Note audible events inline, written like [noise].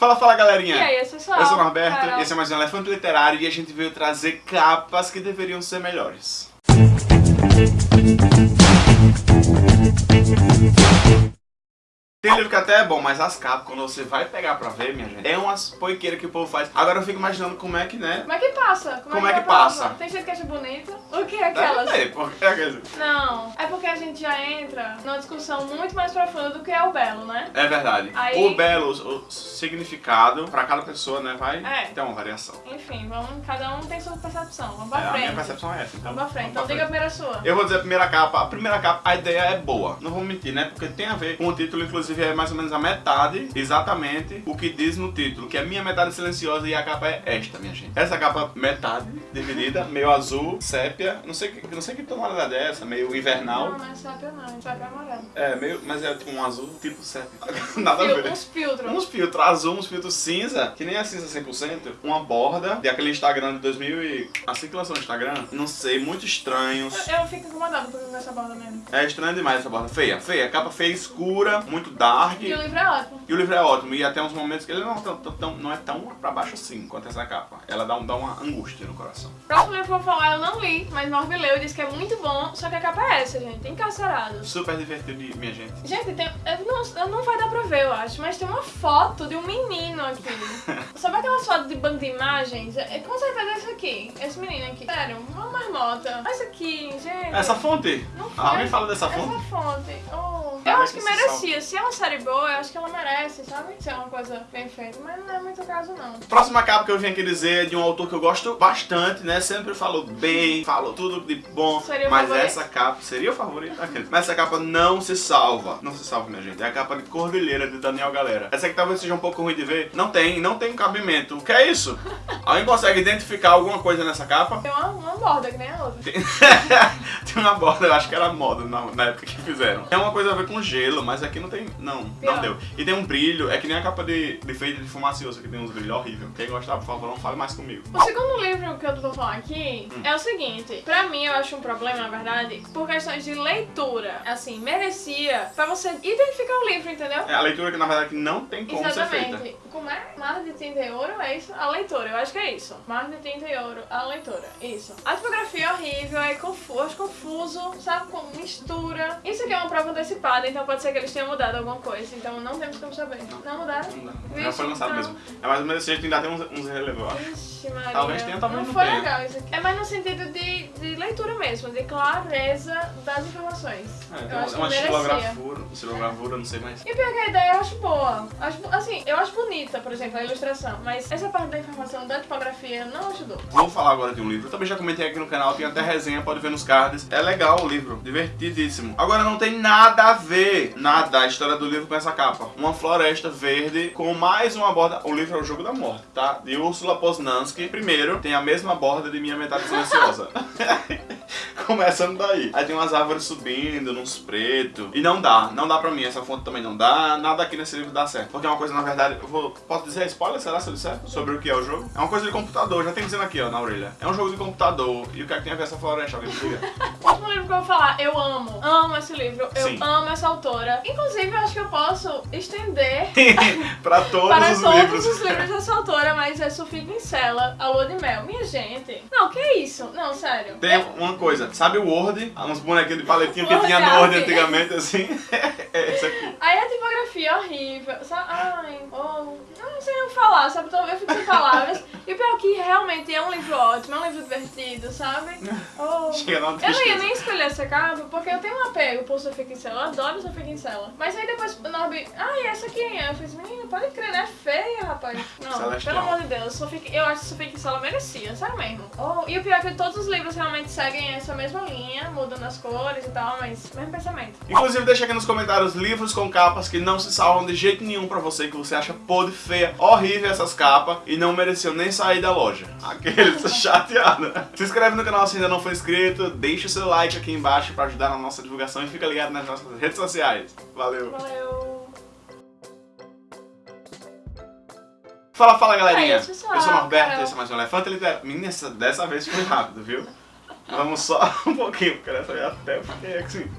Fala, fala galerinha! E aí, pessoal? Eu sou o Norberto, Carol. esse é mais um Elefante Literário e a gente veio trazer capas que deveriam ser melhores. Tem livro que até é bom, mas as capas, quando você vai pegar pra ver, minha gente, é umas poiqueiras que o povo faz. Agora eu fico imaginando como é que, né? Como é que passa? Como é vai que a prova? passa? Tem gente que acha bonito. O que é aquelas? Deve ter, porque é aquele- Não, é porque a gente já entra numa discussão muito mais profunda do que é o belo, né? É verdade. Aí- O belo, o significado, pra cada pessoa, né, vai É. ter uma variação. Enfim, vamos, cada um tem sua percepção. Vamos pra É, a minha frente. percepção é essa. Então, Vamos pra frente. Então pra diga a primeira sua. Eu vou dizer a primeira capa. A primeira capa, a ideia é boa. Não vou mentir, né? Porque tem a ver com o título, inclusive é mais ou menos a metade, exatamente o que diz no título, que é minha metade silenciosa e a capa é esta, minha gente. Essa capa metade, dividida, meio azul, sépia, não sei, que- não sei que tonalidade é essa, meio invernal. Não, não é sábio não, é sábio amarelo. É, meio, mas é tipo um azul tipo sépia. [laughs] Nada a Fil- ver. uns filtros. Uns filtros azul, uns filtros cinza, que nem é cinza 100%, uma borda de aquele Instagram de 2000 e... Assim que lançou no Instagram, não sei, muito estranhos. Eu, eu fico incomodada por essa borda mesmo. É estranho demais essa borda. Feia, feia. Capa feia, escura, muito dark. E o livro é ótimo. E o livro é ótimo. E até uns momentos que ele não, é tão- tão- não é tão pra baixo assim quanto essa capa. Ela dá, um- dá uma angústia no coração. Próximo livro que eu vou falar eu não li, mas Norby leu e disse que é muito bom, só que a capa é essa, gente. Encarcerados. Super divertido, minha gente. Gente, tem, não, não vai dar pra ver, eu acho, mas tem uma foto de um menino aqui. [laughs] Sabe aquelas fotos de banco de imagens? É, com certeza é esse aqui. Esse menino aqui. Sério, uma marmota. Essa aqui, gente. Essa fonte? Não foi. Alguém fala dessa fonte? Essa fonte. Oh. Eu acho que merecia. Se é uma série boa, eu acho que ela merece, sabe? Se é uma coisa bem feita. Mas não é muito caso, não. Próxima capa que eu vim aqui dizer é de um autor que eu gosto bastante, né? Sempre falou bem, falou tudo de bom. Seria mas favorito? essa capa seria o favorito aquele. Mas essa capa não se salva. Não se salva, minha gente. É a capa de Cordilheira de Daniel Galera. Essa aqui talvez seja um pouco ruim de ver. Não tem, não tem cabimento. O que é isso? [laughs] Alguém consegue identificar alguma coisa nessa capa? Tem uma, uma borda que nem a outra. [laughs] tem uma borda, eu acho que era moda na, na época que fizeram. Tem uma coisa a ver com gelo, mas aqui não tem. Não, não Pior. deu. E tem um brilho, é que nem a capa de, de feita de fumacioso, que tem uns brilhos horríveis. Quem gostar, por favor, não fale mais comigo. O segundo livro que eu vou falar aqui Hum. é o seguinte. Pra mim, eu acho um problema, na verdade, por questões de leitura. Assim, merecia pra você identificar o livro, entendeu? É a leitura que na verdade não tem como ser feita. É? Mar de tinta e ouro, é isso? A leitura, eu acho que é isso. Mar de tinta e ouro, a leitura, isso. A tipografia é horrível, é confuso, confuso, sabe? Com mistura. Isso aqui é uma prova antecipada, então pode ser que eles tenham mudado alguma coisa. Então não temos como saber. Não, mudaram? Não dá. Já Vixe, foi lançado então. mesmo. É mais ou menos desse jeito, ainda tem uns, uns relevos, eu acho. Ixi, Maria. Talvez tenha, talvez não foi tenha. legal isso aqui. É mais no sentido de, de leitura mesmo, de clareza das informações. É, eu tem acho uma, uma estilogravura, não sei mais. E pior que a ideia eu acho boa. Acho, assim, eu acho bonita, por exemplo, a ilustração. Mas essa parte da informação da tipografia não ajudou. Vou falar agora de um livro. Eu também já comentei aqui no canal, tem até resenha, pode ver nos cards. É legal o livro, divertidíssimo. Agora não tem nada a ver, nada, a história do livro com essa capa. Uma floresta verde com mais uma borda. O livro é o Jogo da Morte, tá? De Ursula Poznansky. Primeiro, tem a mesma borda de Minha Metade Silenciosa. [laughs] Começando daí. Aí tem umas árvores subindo, uns pretos. E não dá, não dá pra mim. Essa fonte também não dá. Nada aqui nesse livro dá certo. Porque é uma coisa, na verdade, eu vou. Posso dizer spoiler? Será se eu disser? Sobre o que é o jogo? É uma coisa de computador, já tem dizendo aqui, ó, na orelha. É um jogo de computador. E o que é que tem a ver essa floresta? Alguém me diga. [laughs] O último livro que eu vou falar, eu amo. Amo esse livro, eu Sim. amo essa autora. Inclusive, eu acho que eu posso estender [laughs] pra todos para os todos livros. os livros dessa autora, mas é Sofia Pincela, A Lua de Mel. Minha gente. Não, que isso? Não, sério. Tem uma coisa, sabe o Word? Uns bonequinhos de paletinho que tinha no. Word antigamente, assim. [laughs] é esse aqui. Aí a tipografia é horrível. Sabe? Ai, oh, não sei nem o que falar, sabe? Eu fico sem palavras. E o pior é que realmente é um livro ótimo, é um livro divertido, sabe? [laughs] Oh. Chega Eu não ia nem escolher essa capa porque eu tenho um apego por Sofia Kinsella, eu adoro Sofia Kinsella. Mas aí depois o Norby, ah, e essa aqui? Eu fiz, menina, pode crer, né? É feia, rapaz. [laughs] Não, Celestial. pelo amor de Deus, Sofia, eu acho que Sofia Kinsella merecia, sério mesmo. Oh, e o pior é que todos os livros realmente seguem essa mesma linha, mudando as cores e tal, mas mesmo pensamento. Inclusive, deixa aqui nos comentários livros com capas que não se salvam de jeito nenhum pra você, que você acha podre, feia, horrível essas capas e não mereceu nem sair da loja. Aqueles [laughs] chateados. Se inscreve no canal se ainda não for inscrito, deixa o seu like aqui embaixo pra ajudar na nossa divulgação e fica ligado nas nossas redes sociais. Valeu! Valeu! Fala, fala galerinha! É pessoal. Eu sou o Norberto, Carol. esse é mais um Elefante Literário. Menina, essa- dessa vez foi rápido, viu? [laughs] Vamos só [laughs] um pouquinho, porque dessa vez até fiquei assim.